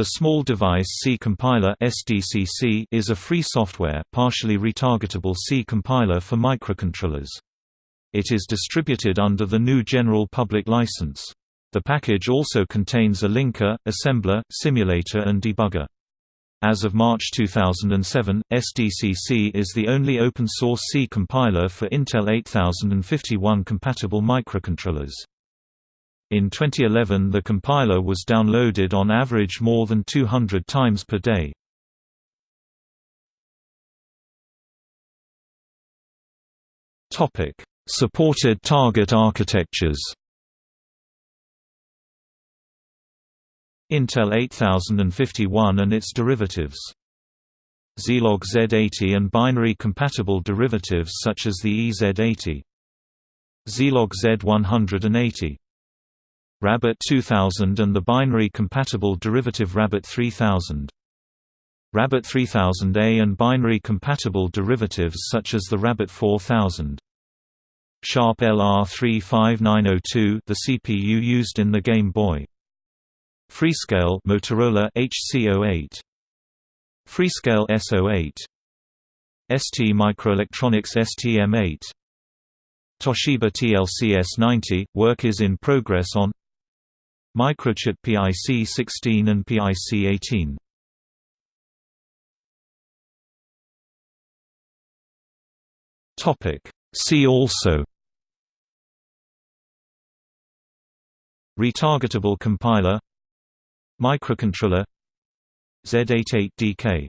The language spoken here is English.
The Small Device C Compiler (SDCC) is a free software, partially retargetable C compiler for microcontrollers. It is distributed under the GNU General Public License. The package also contains a linker, assembler, simulator and debugger. As of March 2007, SDCC is the only open-source C compiler for Intel 8051 compatible microcontrollers. In 2011 the compiler was downloaded on average more than 200 times per day. Supported target architectures Intel 8051 and its derivatives. Zilog Z80 and binary compatible derivatives such as the EZ80 Zilog Z180 Rabbit 2000 and the binary-compatible derivative Rabbit 3000. Rabbit 3000A and binary-compatible derivatives such as the Rabbit 4000. Sharp LR35902 the CPU used in the Game Boy. Freescale Motorola HC08. Freescale S08. ST Microelectronics STM8. Toshiba TLC-S90, work is in progress on Microchip PIC-16 and PIC-18. Topic See also Retargetable compiler Microcontroller Z88DK